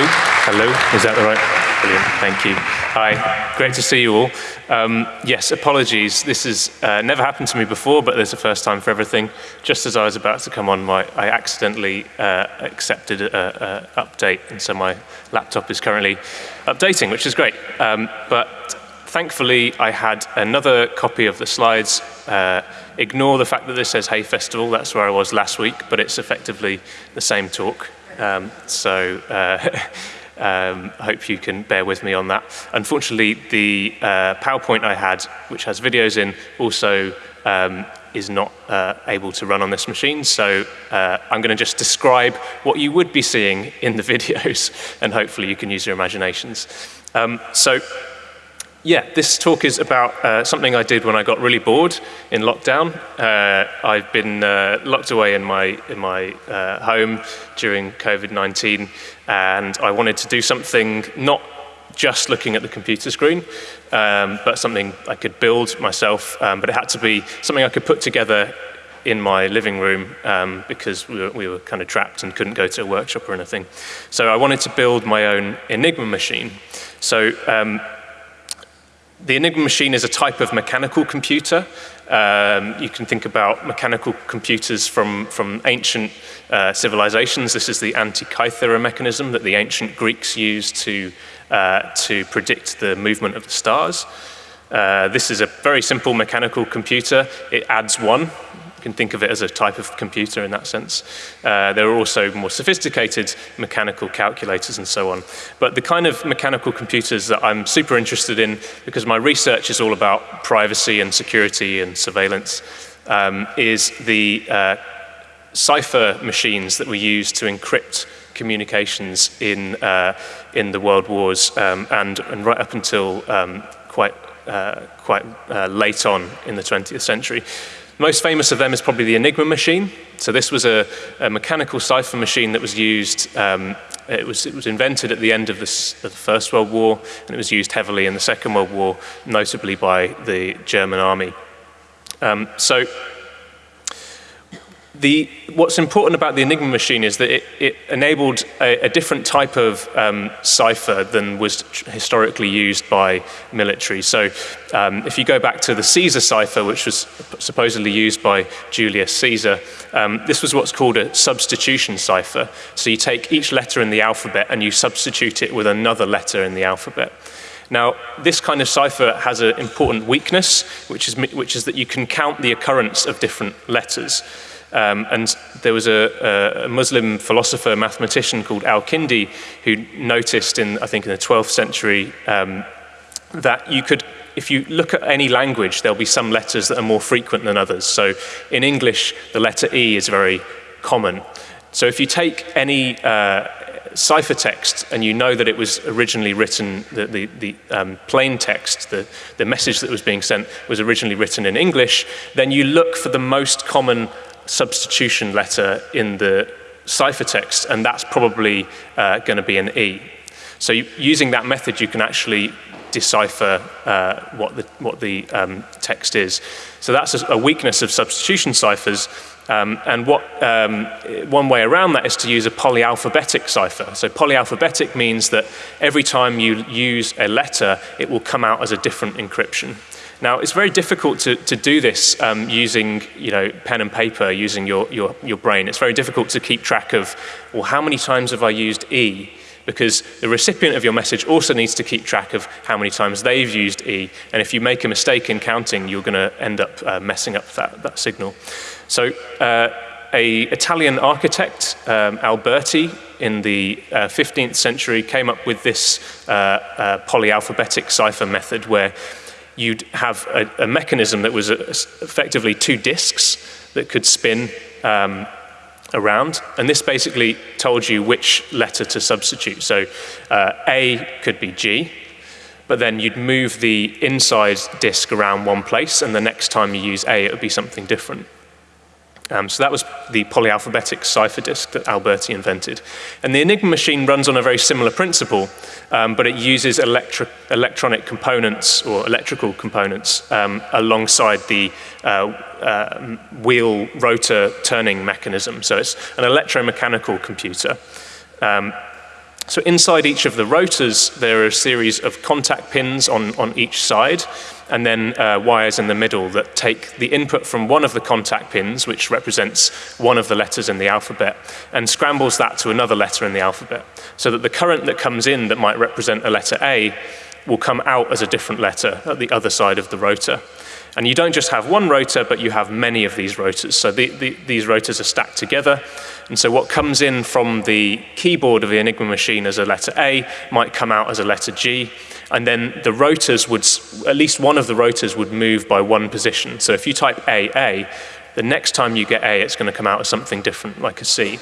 Hello, hello, is that the right? Brilliant, thank you. Hi, great to see you all. Um, yes, apologies, this has uh, never happened to me before, but there's a first time for everything. Just as I was about to come on, my, I accidentally uh, accepted an update, and so my laptop is currently updating, which is great. Um, but thankfully, I had another copy of the slides. Uh, ignore the fact that this says Hay Festival, that's where I was last week, but it's effectively the same talk. Um, so uh, um, I hope you can bear with me on that. Unfortunately, the uh, PowerPoint I had, which has videos in, also um, is not uh, able to run on this machine. So uh, I'm going to just describe what you would be seeing in the videos, and hopefully you can use your imaginations. Um, so yeah, this talk is about uh, something I did when I got really bored in lockdown. Uh, I've been uh, locked away in my, in my uh, home during COVID-19 and I wanted to do something not just looking at the computer screen, um, but something I could build myself, um, but it had to be something I could put together in my living room um, because we were, we were, kind of trapped and couldn't go to a workshop or anything. So I wanted to build my own Enigma machine. So um, the Enigma machine is a type of mechanical computer. Um, you can think about mechanical computers from, from ancient uh, civilizations. This is the Antikythera mechanism that the ancient Greeks used to, uh, to predict the movement of the stars. Uh, this is a very simple mechanical computer. It adds one, can think of it as a type of computer in that sense. Uh, there are also more sophisticated mechanical calculators and so on. But the kind of mechanical computers that I'm super interested in, because my research is all about privacy and security and surveillance, um, is the uh, cipher machines that we use to encrypt communications in, uh, in the world wars um, and, and right up until um, quite, uh, quite uh, late on in the 20th century. Most famous of them is probably the Enigma machine. So this was a, a mechanical cipher machine that was used, um, it, was, it was invented at the end of, this, of the First World War, and it was used heavily in the Second World War, notably by the German army. Um, so the, what's important about the Enigma machine is that it, it enabled a, a, different type of um, cipher than was historically used by military. So um, if you go back to the Caesar cipher, which was supposedly used by Julius Caesar, um, this was what's called a substitution cipher. So you take each letter in the alphabet and you substitute it with another letter in the alphabet. Now, this kind of cipher has an important weakness, which is, which is that you can count the occurrence of different letters. Um, and there was a, a, Muslim philosopher, mathematician called Al-Kindi who noticed in, I think in the 12th century, um, that you could, if you look at any language, there'll be some letters that are more frequent than others. So in English, the letter E is very common. So if you take any uh, ciphertext and you know that it was originally written, the, the, the um, plain text, the, the message that was being sent was originally written in English, then you look for the most common substitution letter in the ciphertext, and that's probably uh, going to be an E. So using that method, you can actually decipher uh, what the, what the um, text is. So that's a, a, weakness of substitution ciphers. Um, and what, um, one way around that is to use a polyalphabetic cipher. So polyalphabetic means that every time you use a letter, it will come out as a different encryption. Now, it's very difficult to, to do this um, using you know, pen and paper, using your, your, your brain. It's very difficult to keep track of, well, how many times have I used E? Because the recipient of your message also needs to keep track of how many times they've used E. And if you make a mistake in counting, you're going to end up uh, messing up that, that signal. So uh, a Italian architect, um, Alberti, in the uh, 15th century came up with this uh, uh, polyalphabetic cipher method where you'd have a, a mechanism that was a, effectively two disks that could spin um, around. And this basically told you which letter to substitute. So uh, A could be G, but then you'd move the inside disk around one place, and the next time you use A, it would be something different. Um, so that was the polyalphabetic cipher disk that Alberti invented. And the Enigma machine runs on a very similar principle, um, but it uses electri electronic components or electrical components um, alongside the uh, uh, wheel rotor turning mechanism. So it's an electromechanical computer. Um, So inside each of the rotors, there are a series of contact pins on, on each side, and then uh, wires in the middle that take the input from one of the contact pins, which represents one of the letters in the alphabet, and scrambles that to another letter in the alphabet, so that the current that comes in that might represent a letter A will come out as a different letter at the other side of the rotor. And you don't just have one rotor, but you have many of these rotors. So the, the, these rotors are stacked together. And so what comes in from the keyboard of the Enigma machine as a letter A might come out as a letter G. And then the rotors would, at least one of the rotors would move by one position. So if you type AA, the next time you get A, it's going to come out as something different, like a C.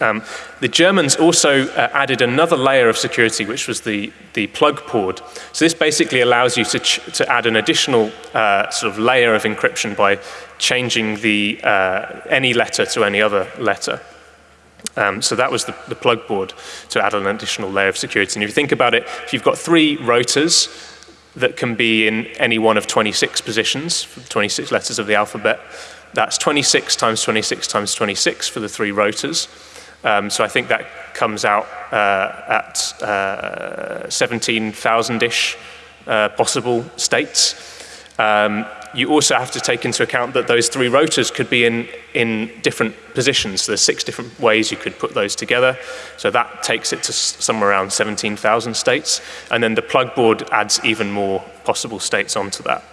Um, the Germans also uh, added another layer of security, which was the, the plug board. So this basically allows you to, to add an additional uh, sort of layer of encryption by changing the, uh, any letter to any other letter. Um, so that was the, the plug board to add an additional layer of security. And if you think about it, if you've got three rotors that can be in any one of 26 positions, 26 letters of the alphabet, that's 26 times 26 times 26 for the three rotors. Um, so I think that comes out uh, at uh, 17,000-ish uh, possible states. Um, you also have to take into account that those three rotors could be in, in different positions. So there's six different ways you could put those together. So that takes it to somewhere around 17,000 states. And then the plug board adds even more possible states onto that.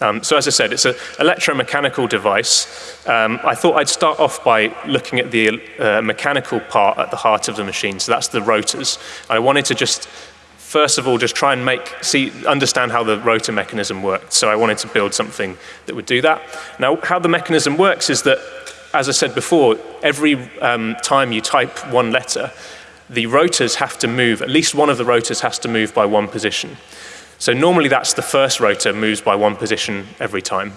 Um, so as I said, it's an electromechanical device. Um, I thought I'd start off by looking at the uh, mechanical part at the heart of the machine. So that's the rotors. I wanted to just, first of all, just try and make, see, understand how the rotor mechanism worked. So I wanted to build something that would do that. Now, how the mechanism works is that, as I said before, every um, time you type one letter, the rotors have to move, at least one of the rotors has to move by one position. So normally that's the first rotor moves by one position every time.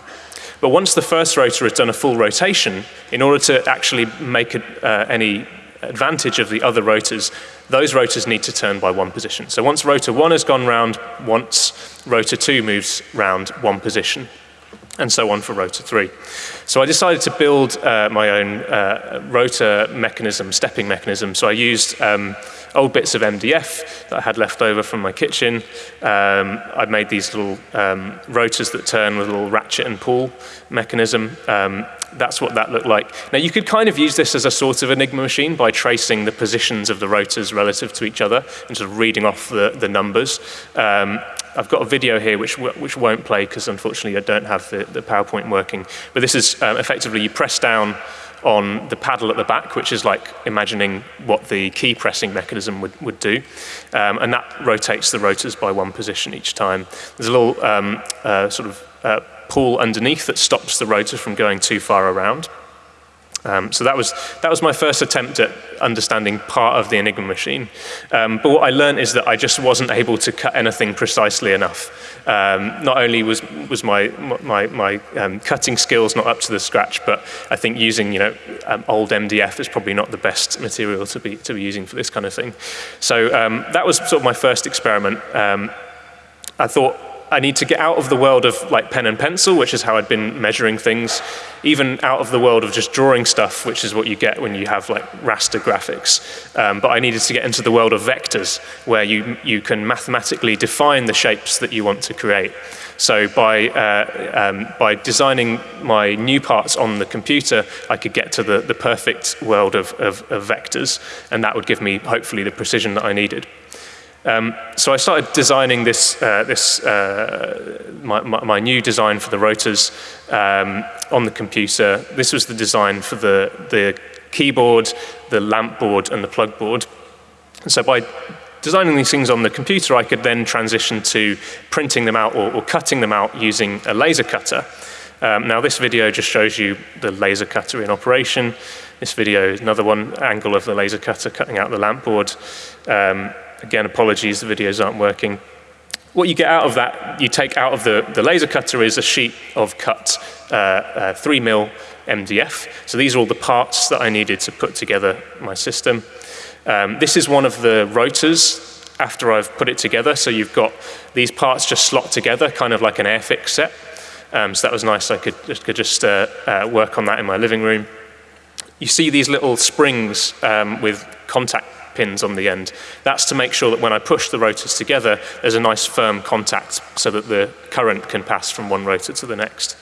But once the first rotor has done a full rotation, in order to actually make uh, any advantage of the other rotors, those rotors need to turn by one position. So once rotor one has gone round once, rotor two moves round one position, and so on for rotor three. So I decided to build uh, my own uh, rotor mechanism, stepping mechanism. So I used um, old bits of MDF that I had left over from my kitchen. Um, I made these little um, rotors that turn with a little ratchet and pawl mechanism. Um, that's what that looked like. Now you could kind of use this as a sort of Enigma machine by tracing the positions of the rotors relative to each other and sort of reading off the, the numbers. I've got a video here which, which won't play because unfortunately I don't have the, the PowerPoint working. But this is um, effectively you press down on the paddle at the back, which is like imagining what the key pressing mechanism would, would do. Um, and that rotates the rotors by one position each time. There's a little um, uh, sort of uh, pawl underneath that stops the rotor from going too far around. Um, so that was, that was my first attempt at understanding part of the Enigma machine. Um, but what I learned is that I just wasn't able to cut anything precisely enough. Um, not only was, was my, my, my um, cutting skills not up to the scratch, but I think using you know, um, old MDF is probably not the best material to be, to be using for this kind of thing. So um, that was sort of my first experiment. I thought I need to get out of the world of like pen and pencil, which is how I'd been measuring things, even out of the world of just drawing stuff, which is what you get when you have like raster graphics. Um, but I needed to get into the world of vectors, where you, you can mathematically define the shapes that you want to create. So by, uh, um, by designing my new parts on the computer, I could get to the, the perfect world of, of, of vectors, and that would give me, hopefully, the precision that I needed. Um, so I started designing this, uh, this uh, my, my, new design for the rotors um, on the computer. This was the design for the, the keyboard, the lamp board, and the plug board. So by designing these things on the computer, I could then transition to printing them out or, or cutting them out using a laser cutter. Um, now this video just shows you the laser cutter in operation. This video is another one angle of the laser cutter cutting out the lamp board. Um, Again, apologies, the videos aren't working. What you get out of that, you take out of the, the laser cutter is a sheet of cut uh, uh, 3 mil MDF. So these are all the parts that I needed to put together my system. Um, this is one of the rotors after I've put it together. So you've got these parts just slot together, kind of like an Airfix set. Um, so that was nice. I could, could just uh, uh, work on that in my living room. You see these little springs um, with contact pins on the end. That's to make sure that when I push the rotors together, there's a nice firm contact so that the current can pass from one rotor to the next.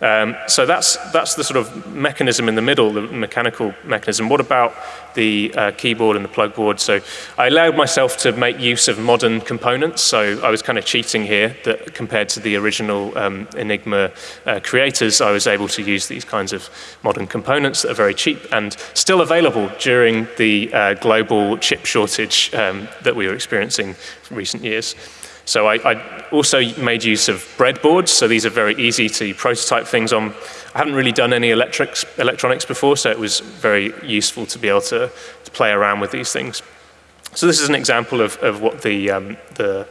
Um, so that's, that's the sort of mechanism in the middle, the mechanical mechanism. What about the uh, keyboard and the plug board? So I allowed myself to make use of modern components. So I was kind of cheating here that compared to the original um, Enigma uh, creators, I was able to use these kinds of modern components that are very cheap and still available during the uh, global chip shortage um, that we were experiencing in recent years. So I, I, also made use of breadboards, so these are very easy to prototype things on. I haven't really done any electrics, electronics before, so it was very useful to be able to, to play around with these things. So this is an example of, of what the, um, the,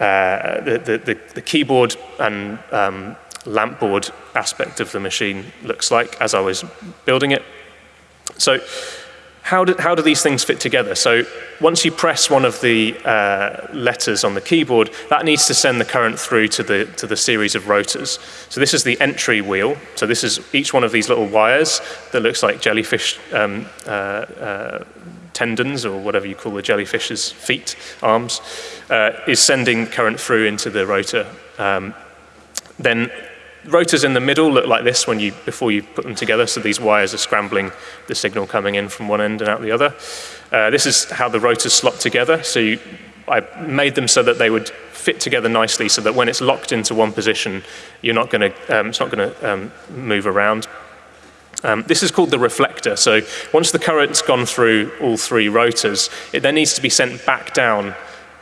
uh, the, the, the, keyboard and um, lamp board aspect of the machine looks like as I was building it. So how do, how do these things fit together? So once you press one of the uh, letters on the keyboard, that needs to send the current through to the, to the series of rotors. So this is the entry wheel. So this is each one of these little wires that looks like jellyfish um, uh, uh, tendons or whatever you call the jellyfish's feet, arms, uh, is sending current through into the rotor. Um, then rotors in the middle look like this when you, before you put them together, so these wires are scrambling the signal coming in from one end and out the other. Uh, this is how the rotors slot together, so you, I made them so that they would fit together nicely so that when it's locked into one position, you're not going to, um, it's not going to um, move around. Um, this is called the reflector. So once the current's gone through all three rotors, it then needs to be sent back down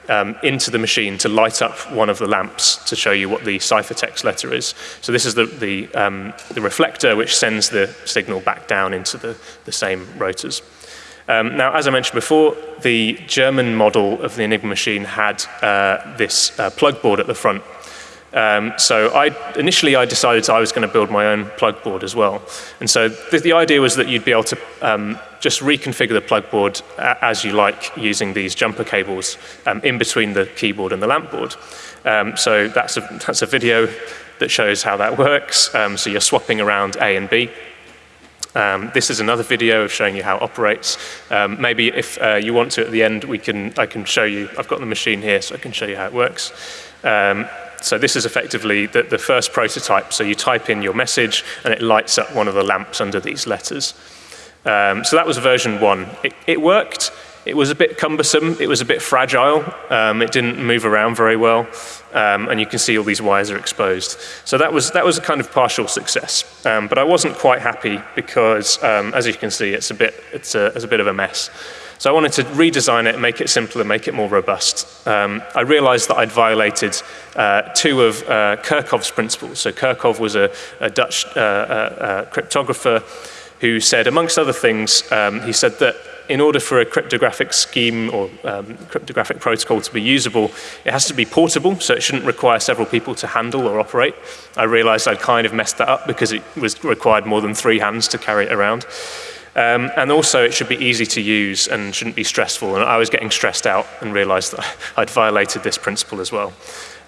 um, into the machine to light up one of the lamps to show you what the ciphertext letter is. So this is the, the, um, the reflector which sends the signal back down into the, the same rotors. Um, now, as I mentioned before, the German model of the Enigma machine had uh, this uh, plug board at the front. Um, so I, initially I decided I was going to build my own plug board as well. And so the, the idea was that you'd be able to um, just reconfigure the plug board as you like using these jumper cables um, in between the keyboard and the lamp board. Um, so that's a, that's a video that shows how that works. Um, so you're swapping around A and B. Um, this is another video of showing you how it operates. Um, maybe if uh, you want to at the end, we can, I can show you, I've got the machine here so I can show you how it works. Um, so this is effectively the, the, first prototype. So you type in your message and it lights up one of the lamps under these letters. Um, so that was version one. It, it, worked. It was a bit cumbersome. It was a bit fragile. Um, it didn't move around very well. Um, and you can see all these wires are exposed. So that was, that was a kind of partial success. Um, but I wasn't quite happy because, um, as you can see, it's a, bit, it's, a, it's a bit of a mess. So I wanted to redesign it, make it simpler, make it more robust. Um, I realized that I'd violated uh, two of uh, Kerckhoffs's principles. So Kerckhoff was a, a Dutch uh, uh, uh, cryptographer who said, amongst other things, um, he said that in order for a cryptographic scheme or um, cryptographic protocol to be usable, it has to be portable, so it shouldn't require several people to handle or operate. I realized I'd kind of messed that up because it was required more than three hands to carry it around. Um, and also it should be easy to use and shouldn't be stressful. And I was getting stressed out and realized that I'd violated this principle as well.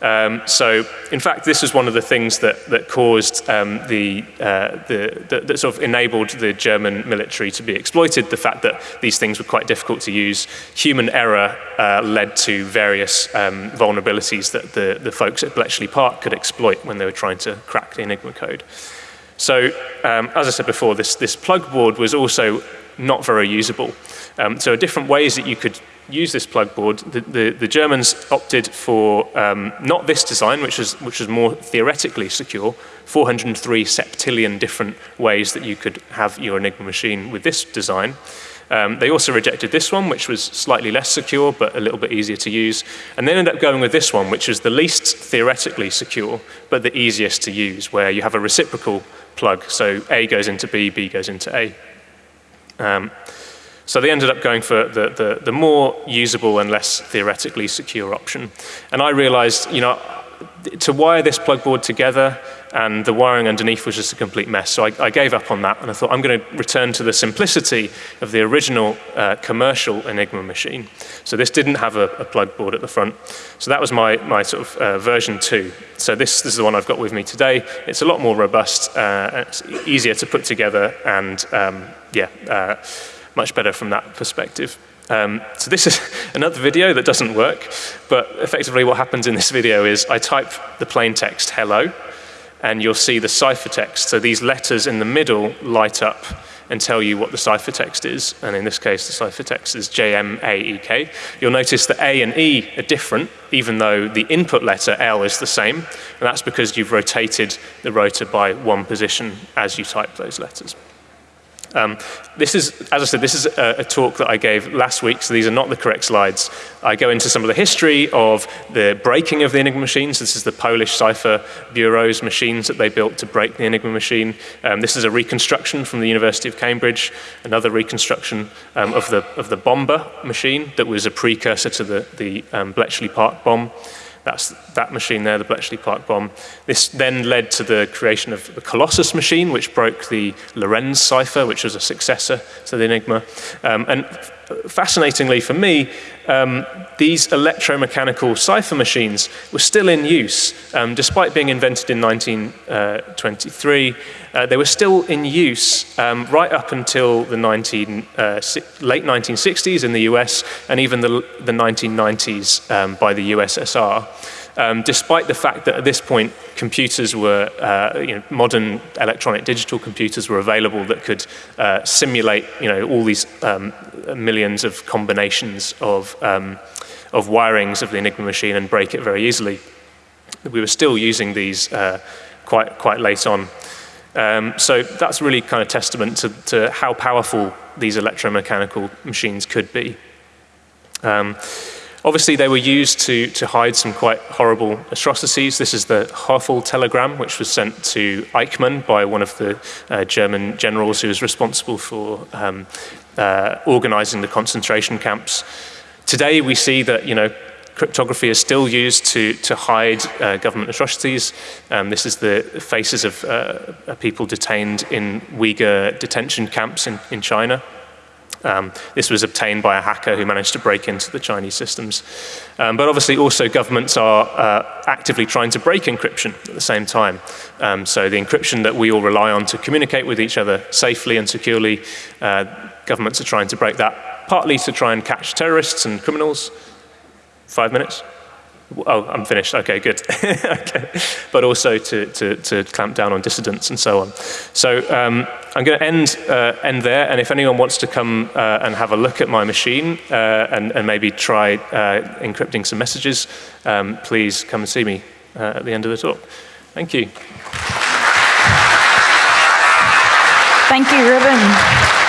Um, so, in fact, this was one of the things that, that caused um, the, uh, the, the, that sort of enabled the German military to be exploited, the fact that these things were quite difficult to use. Human error uh, led to various um, vulnerabilities that the, the folks at Bletchley Park could exploit when they were trying to crack the Enigma code. So um, as I said before, this, this plug board was also not very usable. Um, so different ways that you could use this plug board. The, the, the Germans opted for um, not this design, which was, which was more theoretically secure, 403 septillion different ways that you could have your Enigma machine with this design. Um, they also rejected this one, which was slightly less secure, but a little bit easier to use. And they ended up going with this one, which is the least theoretically secure, but the easiest to use, where you have a reciprocal plug. So A goes into B, B goes into A. Um, so they ended up going for the, the, the, more usable and less theoretically secure option. And I realized, you know, to wire this plug board together and the wiring underneath was just a complete mess. So I, I gave up on that and I thought I'm going to return to the simplicity of the original uh, commercial Enigma machine. So this didn't have a, a, plug board at the front. So that was my, my sort of uh, version two. So this, this, is the one I've got with me today. It's a lot more robust, uh, it's easier to put together and um, yeah, uh, much better from that perspective. Um, so this is another video that doesn't work, but effectively what happens in this video is I type the plain text hello, and you'll see the ciphertext. So these letters in the middle light up and tell you what the ciphertext is. And in this case, the ciphertext is JMAEK. You'll notice that A and E are different, even though the input letter L is the same. And that's because you've rotated the rotor by one position as you type those letters. Um, this is, as I said, this is a, a, talk that I gave last week, so these are not the correct slides. I go into some of the history of the breaking of the Enigma machines. This is the Polish Cipher Bureau's machines that they built to break the Enigma machine. Um, this is a reconstruction from the University of Cambridge, another reconstruction um, of, the, of the Bomba machine that was a precursor to the, the um, Bletchley Park bombe. That's that machine there, the Bletchley Park bombe. This then led to the creation of the Colossus machine, which broke the Lorenz cipher, which was a successor to the Enigma. Um, and fascinatingly for me, um, these electromechanical cipher machines were still in use. Um, despite being invented in 1923, uh, they were still in use um, right up until the 19, uh, late 1960s in the US and even the, the 1990s um, by the USSR. Um, despite the fact that at this point computers were, uh, you know, modern electronic digital computers were available that could uh, simulate you know, all these um, millions of combinations of, um, of wirings of the Enigma machine and break it very easily. We were still using these uh, quite, quite late on. Um, so that's really kind of testament to, to how powerful these electromechanical machines could be. Um, Obviously, they were used to, to hide some quite horrible atrocities. This is the Höfle telegram, which was sent to Eichmann by one of the uh, German generals who was responsible for um, uh, organizing the concentration camps. Today, we see that, you know, cryptography is still used to, to hide uh, government atrocities. Um, this is the faces of uh, people detained in Uyghur detention camps in, in China. Um, this was obtained by a hacker who managed to break into the Chinese systems. Um, but obviously also governments are uh, actively trying to break encryption at the same time. Um, so the encryption that we all rely on to communicate with each other safely and securely, uh, governments are trying to break that, partly to try and catch terrorists and criminals. Five minutes? Oh, I'm finished. Okay, good. okay. But also to, to, to, clamp down on dissidents and so on. So um, I'm going to end, uh, end there. And if anyone wants to come uh, and have a look at my machine uh, and, and, maybe try uh, encrypting some messages, um, please come and see me uh, at the end of the talk. Thank you. Thank you, Ruben.